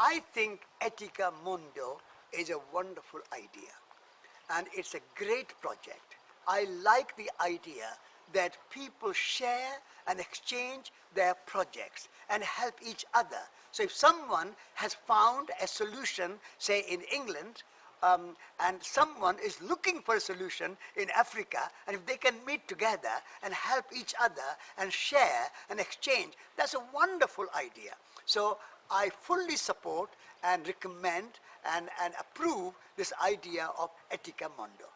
I think Etica Mundo is a wonderful idea and it's a great project. I like the idea that people share and exchange their projects and help each other. So if someone has found a solution, say in England, um, and someone is looking for a solution in Africa, and if they can meet together and help each other and share and exchange, that's a wonderful idea. So I fully support and recommend and, and approve this idea of Etica Mundo.